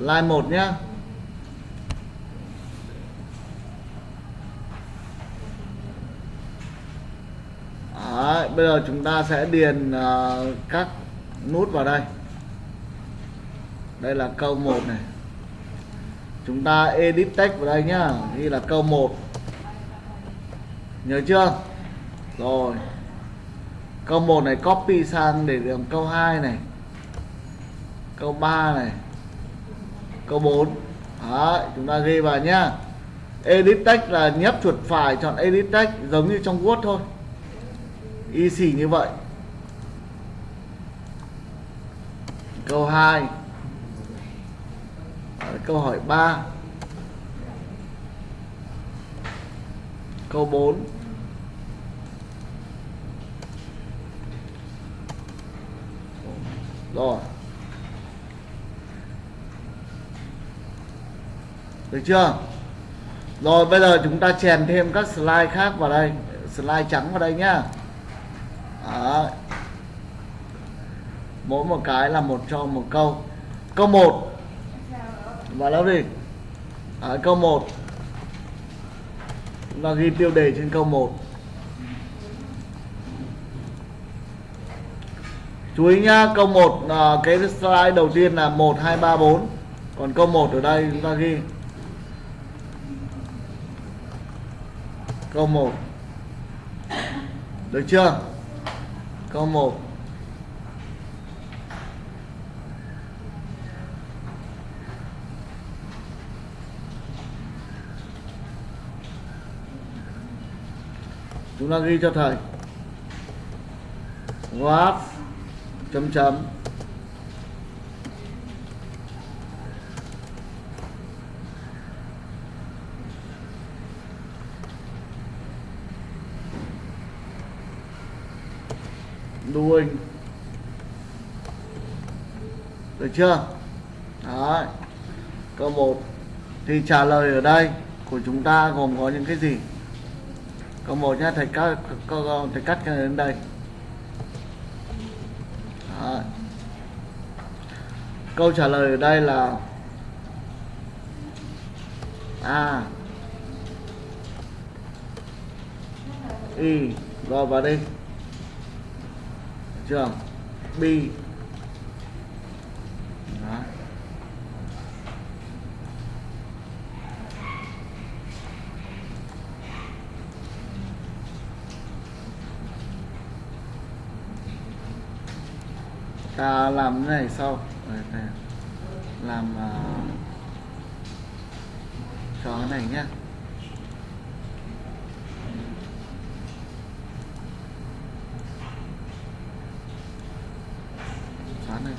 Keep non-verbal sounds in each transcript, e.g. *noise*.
slide 1 nhá. Đấy, bây giờ chúng ta sẽ điền uh, các nút vào đây. Đây là câu 1 này. Chúng ta edit text vào đây nhá ghi là câu 1 nhớ chưa? Rồi. Câu 1 này copy sang để làm câu 2 này. Câu 3 này câu 4 Đấy, chúng ta ghi vào nhá. Edit text là nhấp chuột phải chọn edit text giống như trong Word thôi. Y xì như vậy. Câu 2 câu hỏi 3 câu 4 rồi. Được chưa? Rồi bây giờ chúng ta chèn thêm các slide khác vào đây. Slide trắng vào đây nhá. Đấy. mỗi một cái là một cho một câu. Câu 1 vào đâu đi. Đấy, câu 1 chúng ta ghi tiêu đề trên câu 1 chú ý nhá câu 1 à, cái slide đầu tiên là 1 2 3 4 còn câu 1 ở đây chúng ta ghi. Câu 1 được chưa? Câu 1 chúng ta ghi cho thầy. What chấm chấm. Doing được chưa? Đấy. câu 1 thì trả lời ở đây của chúng ta gồm có những cái gì? Câu 1 nhé, thầy cắt, câu thầy cắt cái này đến đây. Đấy. câu trả lời ở đây là a. Y. Rồi vào đây trường. B Đó. ta làm cái này sau. Làm uh, cho cái này nhé xóa này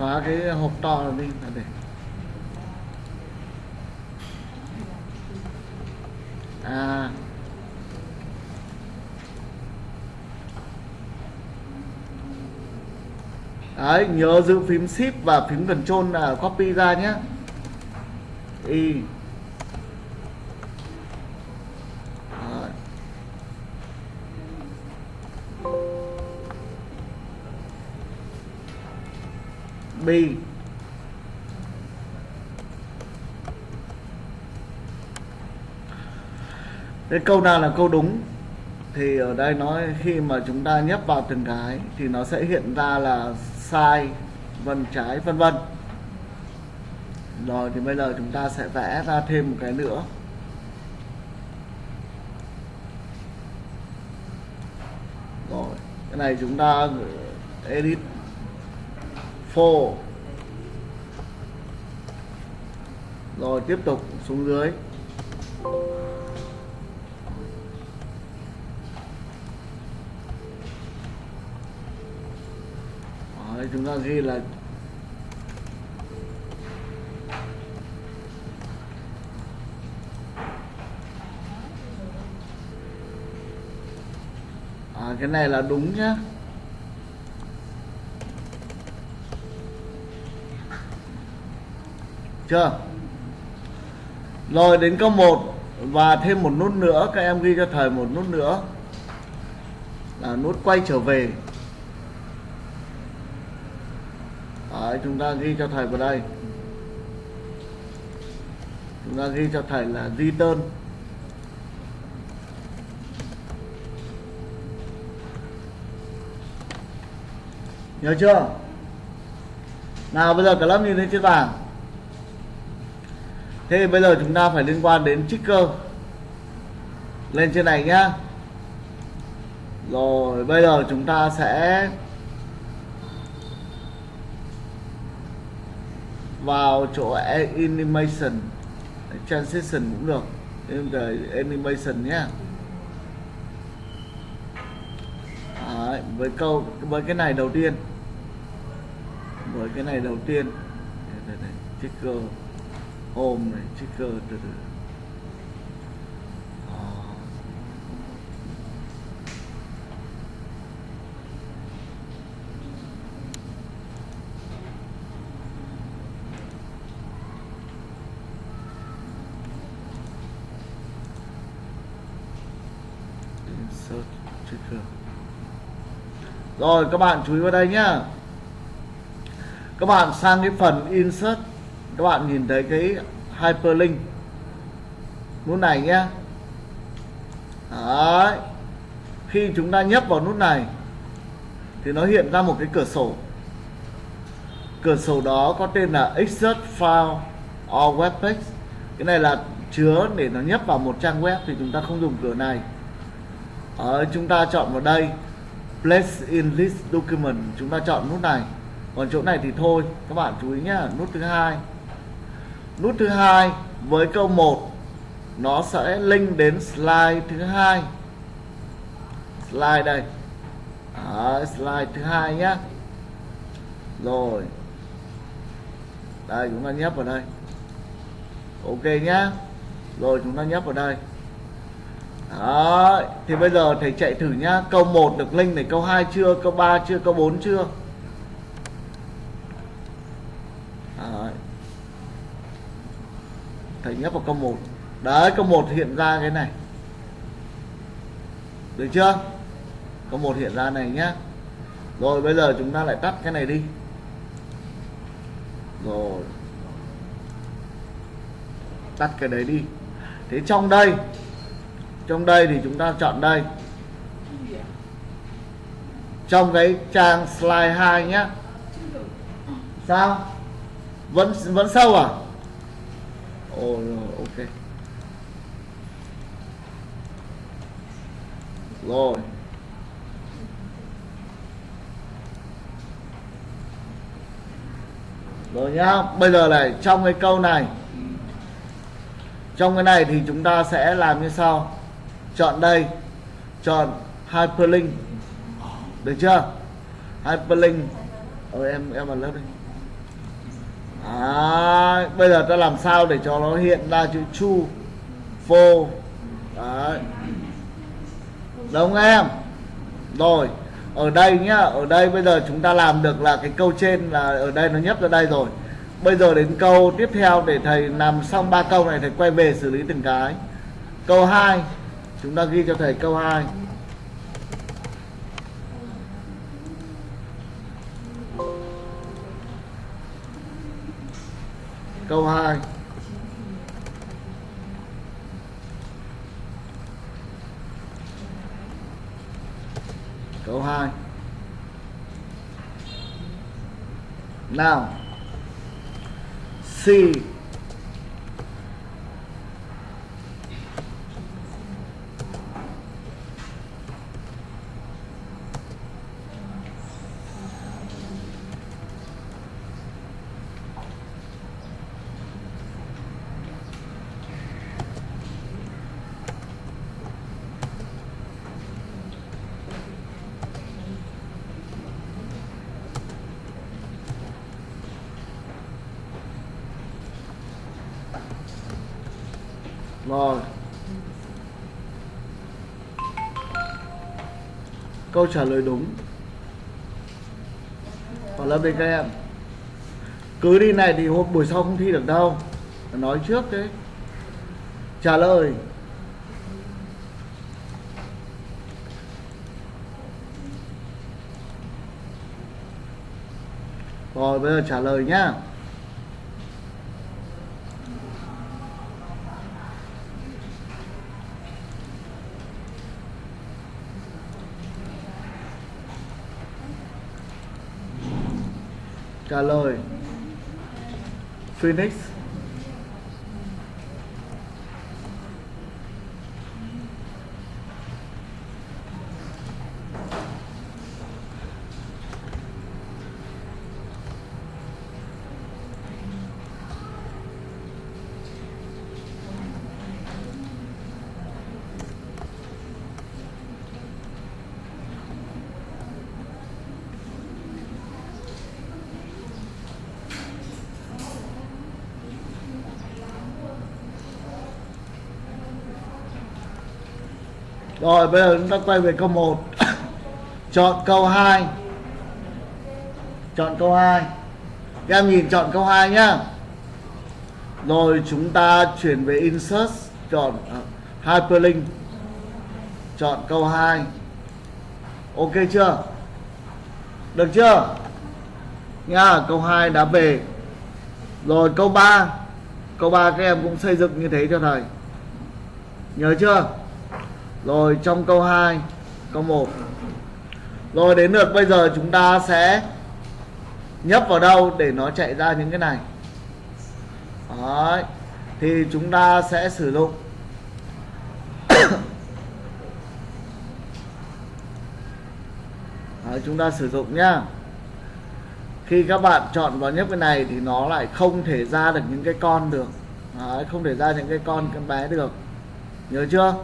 xóa cái hộp to này đi là để à. Đấy, nhớ giữ phím shift và phím control là copy ra nhé. Y. bi. Cái câu nào là câu đúng? Thì ở đây nói khi mà chúng ta nhấp vào từng cái thì nó sẽ hiện ra là sai, vân trái, vân vân. Rồi thì bây giờ chúng ta sẽ vẽ ra thêm một cái nữa. Rồi, cái này chúng ta edit 4 rồi tiếp tục xuống dưới. Đấy, chúng ta ghi là à, cái này là đúng nhá. Chưa? Rồi đến câu 1 và thêm một nút nữa các em ghi cho thầy một nút nữa. Là nút quay trở về. Đấy, chúng ta ghi cho thầy vào đây. Chúng ta ghi cho thầy là return nhớ chưa? Nào bây giờ cả lớp nhìn lên trên bảng thế bây giờ chúng ta phải liên quan đến trigger. Lên trên này nhá. Rồi bây giờ chúng ta sẽ vào chỗ animation. Transition cũng được. Em về animation nhé Đấy, với câu với cái này đầu tiên. Với cái này đầu tiên. Đây, đây, trigger ôm này trigger từ từ. Đó. insert rồi, các bạn chú ý vào đây nhá. Các bạn sang cái phần insert các bạn nhìn thấy cái hyperlink. Nút này nhé. Đấy. khi chúng ta nhấp vào nút này, thì nó hiện ra một cái cửa sổ. Cửa sổ đó có tên là insert file or web page cái này là chứa để nó nhấp vào một trang web thì chúng ta không dùng cửa này. Ở chúng ta chọn vào đây. Place in list document. Chúng ta chọn nút này. Còn chỗ này thì thôi. Các bạn chú ý nhá, nút thứ hai nút thứ hai với câu 1 nó sẽ link đến slide thứ hai. Slide đây. Đó, slide thứ hai nhá. Rồi. Đây chúng ta nhấp vào đây. Ok nhá. Rồi chúng ta nhấp vào đây. Đó thì bây giờ thầy chạy thử nhá. Câu 1 được link này câu 2 chưa câu 3 chưa câu 4 chưa Đấy thầy nhấp vào câu 1 đấy, câu 1 hiện ra cái này. Được chưa? Câu 1 hiện ra này nhá. Rồi, bây giờ chúng ta lại tắt cái này đi. Rồi. Tắt cái đấy đi. Thế trong đây trong đây thì chúng ta chọn đây. Trong cái trang slide 2 nhá. Sao? Vẫn vẫn sâu à? Ồ ok. Rồi. Rồi nhá, bây giờ này, trong cái câu này, trong cái này thì chúng ta sẽ làm như sau. Chọn đây, chọn hyperlink. Được chưa? Hyperlink. Ờ em em vào lớp đi à, bây giờ ta làm sao để cho nó hiện ra chữ chu phô? Đấy. Đúng em. Rồi ở đây nhá ở đây bây giờ chúng ta làm được là cái câu trên là ở đây nó nhấp ra đây rồi. Bây giờ đến câu tiếp theo để thầy làm xong ba câu này thầy quay về xử lý từng cái. Câu 2 chúng ta ghi cho thầy câu 2 câu 2 câu 2 nào. C Rồi. Câu trả lời đúng. Còn lớp đây các em. Cứ đi này thì hôm buổi sau không thi được đâu. Nói trước đấy. Trả lời. Rồi, bây giờ trả lời nhá. Trả lời. Phoenix. Rồi bây giờ chúng ta quay về câu 1 *coughs* Chọn câu 2 Chọn câu 2 Các em nhìn chọn câu 2 nhá. Rồi chúng ta chuyển về Insert Chọn uh, Hyperlink. Chọn câu 2 Ok chưa? Được chưa? Nha câu 2 đã về Rồi câu 3 Câu 3 các em cũng xây dựng như thế cho thầy. Nhớ chưa? Rồi trong câu 2 Câu 1 Rồi đến lượt bây giờ chúng ta sẽ Nhấp vào đâu để nó chạy ra những cái này? Đấy Thì chúng ta sẽ sử dụng *coughs* Đấy, chúng ta sử dụng nhá. Khi các bạn chọn vào nhấp cái này thì nó lại không thể ra được những cái con được. Đấy, không thể ra những cái con cái bé được. Nhớ chưa?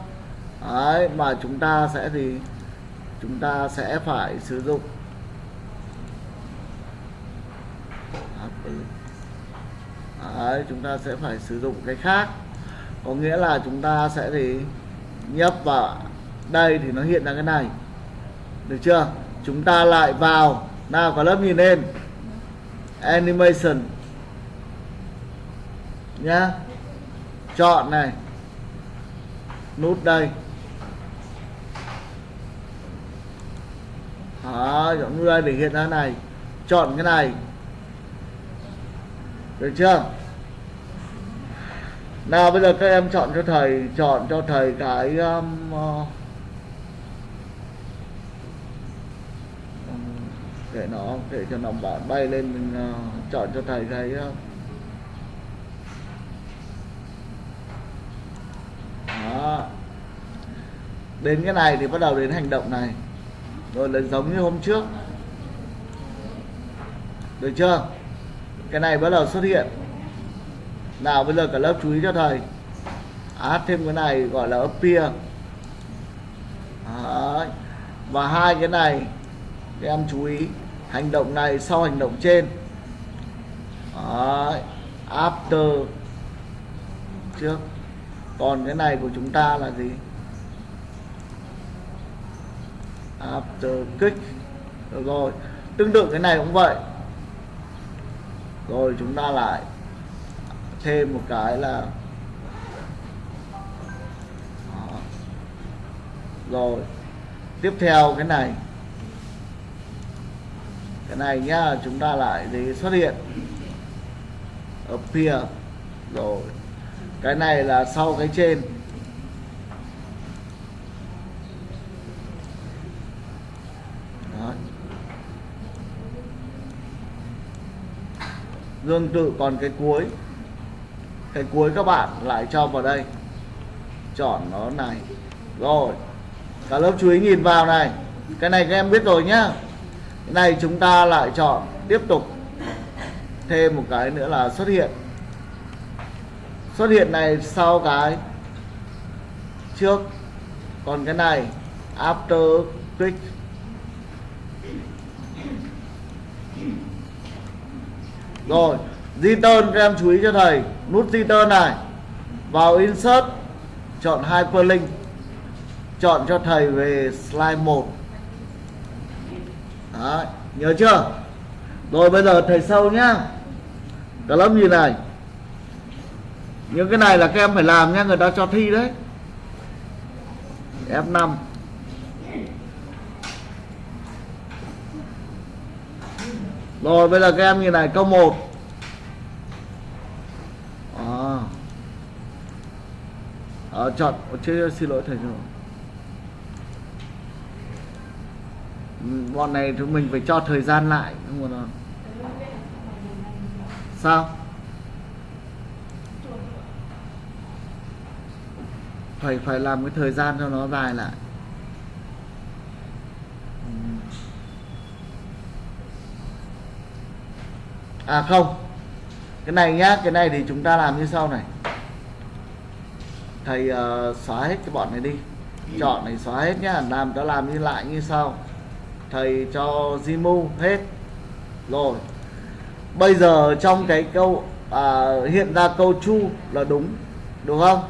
Đấy, mà chúng ta sẽ thì chúng ta sẽ phải sử dụng. Đấy, chúng ta sẽ phải sử dụng cái khác. Có nghĩa là chúng ta sẽ thì nhấp vào. Đây thì nó hiện ra cái này. Được chưa? Chúng ta lại vào. Nào có lớp nhìn lên. Animation. Nhá. Chọn này. Nút đây. Đó chọn người để hiện ra này chọn cái này. Được chưa? Nào bây giờ các em chọn cho thầy chọn cho thầy cái um, ờ, uh, để nó để cho nó bạn bay lên mình uh, chọn cho thầy cái uh, đó. Đến cái này thì bắt đầu đến hành động này rồi là giống như hôm trước. Được chưa? Cái này bắt đầu xuất hiện. Nào, bây giờ cả lớp chú ý cho thầy. À, Add thêm cái này gọi là appear Đấy. và hai cái này, các em chú ý, hành động này sau hành động trên. Đấy. after trước. Còn cái này của chúng ta là gì? After kick được rồi, tương tự cái này cũng vậy. Rồi, chúng ta lại thêm một cái là rồi, tiếp theo cái này. Cái này nhá, chúng ta lại để xuất hiện. Appear. Rồi, cái này là sau cái trên. Tương tự còn cái cuối. Cái cuối các bạn lại cho vào đây. Chọn nó này. Rồi. Cả lớp chú ý nhìn vào này. Cái này các em biết rồi nhá. Cái này chúng ta lại chọn tiếp tục thêm một cái nữa là xuất hiện. Xuất hiện này sau cái trước. Còn cái này, after click rồi return các em chú ý cho thầy. Nút return này. Vào insert chọn hyperlink. Chọn cho thầy về slide 1 Đấy, nhớ chưa? Rồi bây giờ thầy sâu nhá. Cả lớp nhìn này. Những cái này là các em phải làm nha người ta cho thi đấy. F5 rồi bây giờ các em nhìn này câu 1 à. À, chọn chưa xin lỗi thầy rồi ừ, bọn này chúng mình phải cho thời gian lại không nào. sao phải phải làm cái thời gian cho nó dài lại à không. Cái này nhá cái này thì chúng ta làm như sau này. Thầy uh, xóa hết cái bọn này đi. Chọn này xóa hết nhá làm cho làm như lại như sau. Thầy cho Zimu hết. Rồi. Bây giờ trong cái câu à, hiện ra câu chu là đúng đúng không?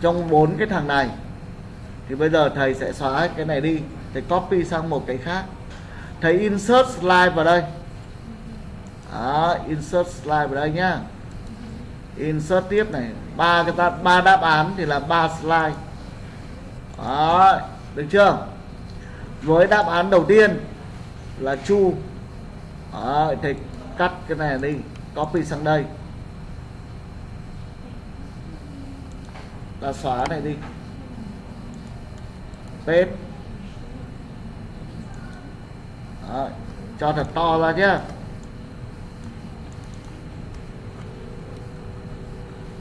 Trong bốn cái thằng này. Thì bây giờ thầy sẽ xóa hết cái này đi. Thầy copy sang một cái khác. Thầy insert slide vào đây đó, insert slide vào đây nhá. Insert tiếp này. Ba cái ta ba đáp án thì là ba slide. Đó, được chưa? Với đáp án đầu tiên là chu. Đó, thì cắt cái này đi copy sang đây. Ta xóa này đi. Paste. Đó, cho thật to ra nhé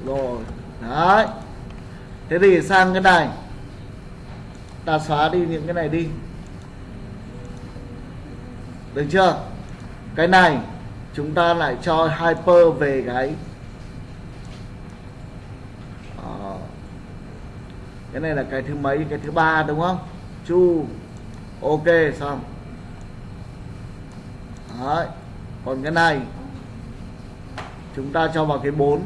rồi. Đấy. Thế thì sang cái này. Ta xóa đi những cái này đi. Được chưa? Cái này, chúng ta lại cho hyper về cái ờ. cái này là cái thứ mấy? Cái thứ ba đúng không? Chu. Ok, xong. Đấy. còn cái này, chúng ta cho vào cái 4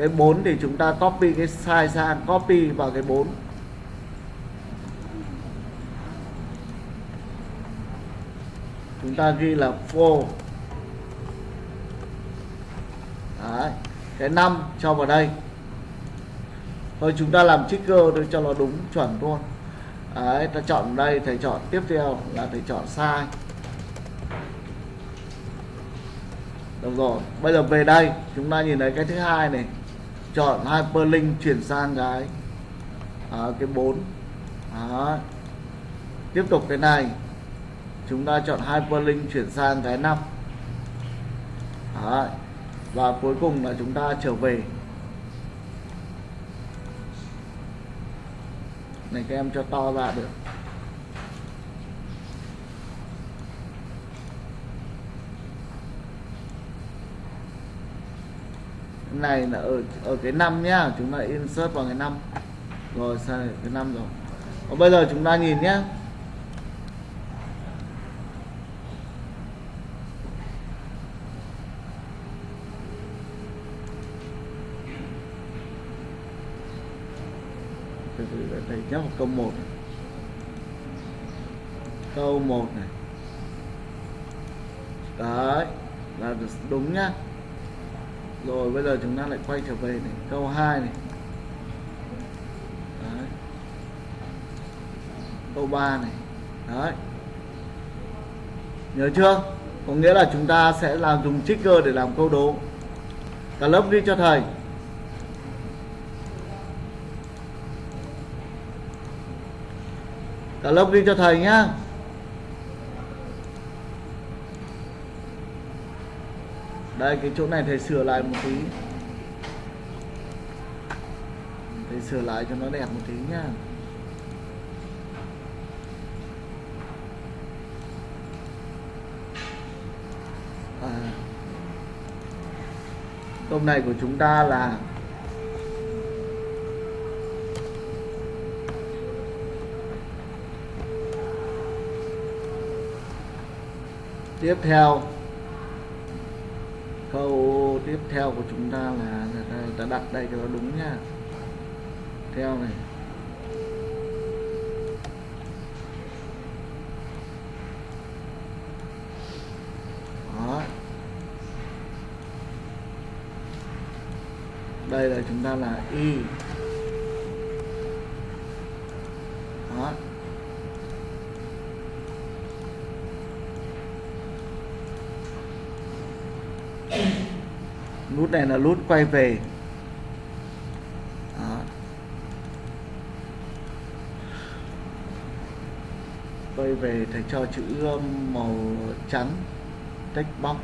cái 4 thì chúng ta copy cái size sang copy vào cái 4 chúng ta ghi là for Đấy. cái 5 cho vào đây. Thôi chúng ta làm trigger để cho nó đúng chuẩn luôn. Đấy, ta chọn đây thầy chọn tiếp theo là thầy chọn sai được rồi bây giờ về đây chúng ta nhìn thấy cái thứ hai này chọn hyperlink chuyển sang cái à, cái 4 Đó. tiếp tục cái này. Chúng ta chọn hyperlink chuyển sang cái 5 Đó. và cuối cùng là chúng ta trở về. Này các em cho to ra được. Này là ở ở cái năm nhá, chúng ta insert vào cái năm. Rồi, sang cái năm rồi. Còn bây giờ chúng ta nhìn nhé đây nhé vào câu 1 này. câu 1 này. Đấy, là đúng nhá rồi, bây giờ chúng ta lại quay trở về này. Câu 2 này. Đấy. câu 3 này. Đấy. Nhớ chưa? Có nghĩa là chúng ta sẽ làm dùng trigger để làm câu đố. Cả lớp ghi cho thầy. Cả lớp ghi cho thầy nhá. Đây cái chỗ này thầy sửa lại một tí. Thầy sửa lại cho nó đẹp một tí nhá. À, nay này của chúng ta là tiếp theo câu tiếp theo của chúng ta là người ta đặt đây cho nó đúng nha. Theo này. Đó. Đây là chúng ta là y. Đó nút này là nút quay về Đó. quay về thầy cho chữ um, màu trắng, text box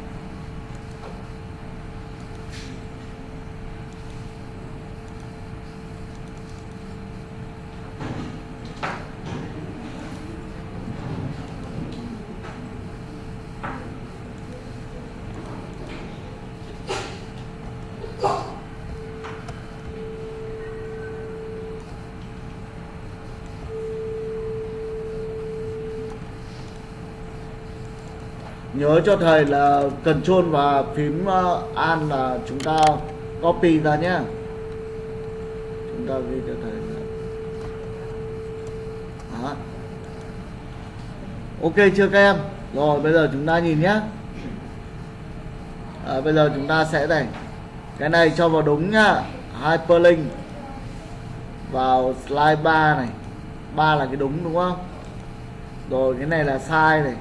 nhớ cho thầy là control và phím uh, an là chúng ta copy ra nhé. Chúng ta ghi cho thầy là Đó. ok chưa các em? Rồi bây giờ chúng ta nhìn nhé. À, bây giờ chúng ta sẽ này. Cái này cho vào đúng nhá. Hyperlink vào slide 3 này. 3 là cái đúng đúng không? Rồi cái này là sai này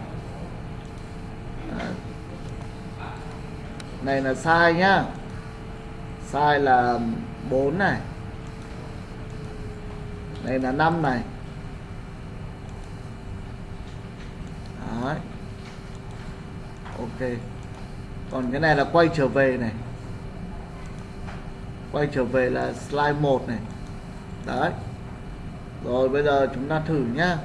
này là sai nhá. Sai là 4 này. Này là 5 này. Đấy. ok. Còn cái này là quay trở về này. Quay trở về là slide 1 này. Đấy. Rồi bây giờ chúng ta thử nhá.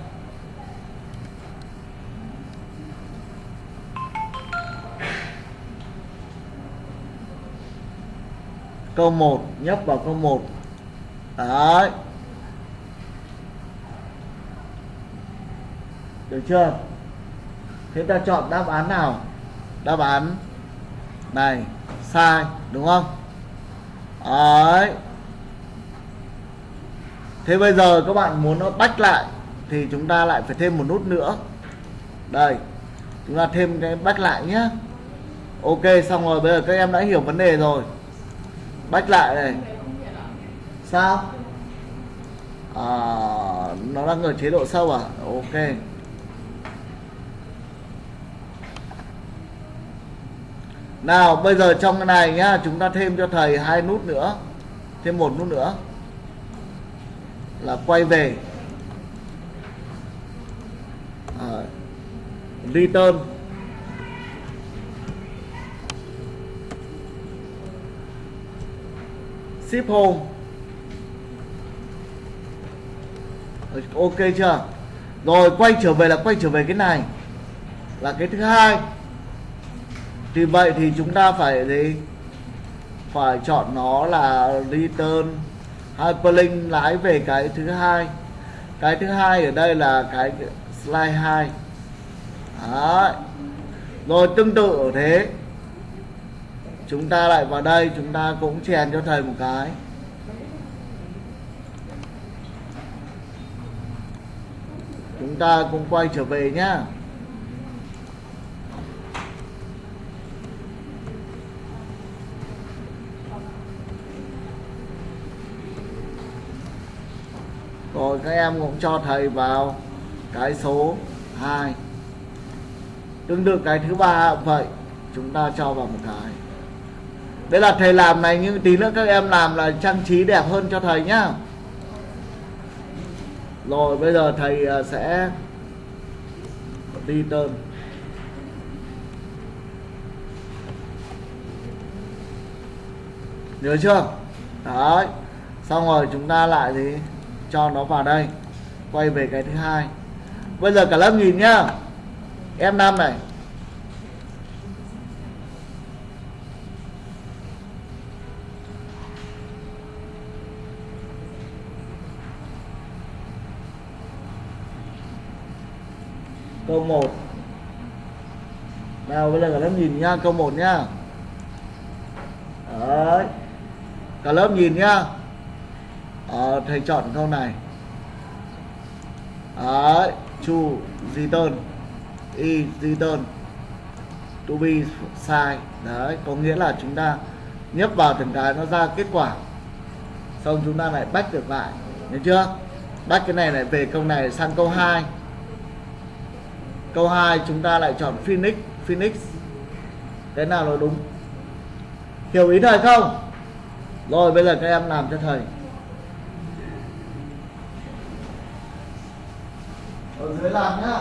Câu 1 nhấp vào câu 1 đấy. Được chưa? Thế ta chọn đáp án nào? Đáp án này, sai, đúng không? Đấy. Thế bây giờ các bạn muốn nó bách lại, thì chúng ta lại phải thêm một nút nữa. Đây, chúng ta thêm cái bách lại nhé ok, xong rồi, bây giờ các em đã hiểu vấn đề rồi bách lại này. Sao? À, nó đang ở chế độ sâu à? Ok. Nào bây giờ trong cái này nhá chúng ta thêm cho thầy hai nút nữa. Thêm một nút nữa. Là quay về. À, return. Ship home. Ok chưa? Rồi, quay trở về là quay trở về cái này. Là cái thứ hai. Thì vậy thì chúng ta phải gì? Phải chọn nó là return hyperlink lái về cái thứ hai. Cái thứ hai ở đây là cái slide 2 Đấy. rồi, tương tự ở thế chúng ta lại vào đây, chúng ta cũng chèn cho thầy một cái. Chúng ta cũng quay trở về nhá. Rồi các em cũng cho thầy vào cái số 2 tương tự cái thứ ba vậy, chúng ta cho vào một cái đây là thầy làm này, nhưng tí nữa các em làm là trang trí đẹp hơn cho thầy nhá. Rồi, bây giờ thầy à, sẽ đi tơn. Nhớ chưa? Đấy. Xong rồi chúng ta lại thì cho nó vào đây. Quay về cái thứ hai. Bây giờ cả lớp nhìn nhá. Em năm này câu 1 nào bây giờ cả lớp nhìn nhá câu 1 nhá. Đấy. Cả lớp nhìn nhá. À, thầy chọn câu này. Đấy chu return y return to be sai. Đấy có nghĩa là chúng ta nhấp vào từng cái nó ra kết quả. Xong chúng ta lại bách được lại. Nhớ chưa? Bách cái này lại về câu này sang câu 2 câu 2 chúng ta lại chọn Phoenix. Phoenix, cái nào là đúng? Hiểu ý thầy không? Rồi, bây giờ các em làm cho thầy. Ở dưới làm nhá.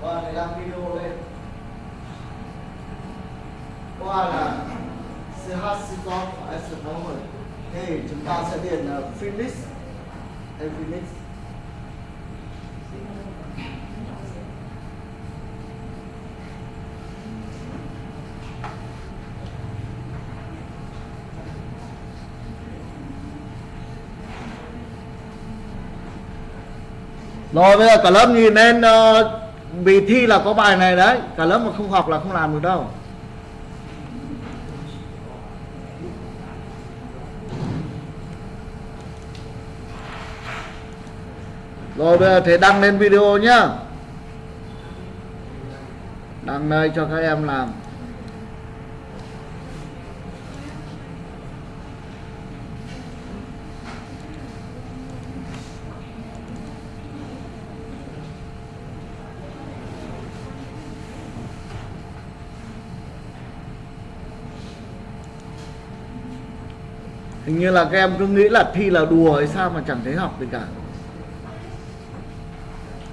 Và để làm video lên. Qua là CH S60 thì chúng ta sẽ điền uh, Phoenix hay Phoenix Rồi bây giờ cả lớp nhìn lên uh, vì thi là có bài này đấy. Cả lớp mà không học là không làm được đâu. Rồi bây giờ thế đăng lên video nhá. Đăng đây cho các em làm. Hình như là các em cứ nghĩ là thi là đùa hay sao mà chẳng thấy học gì cả.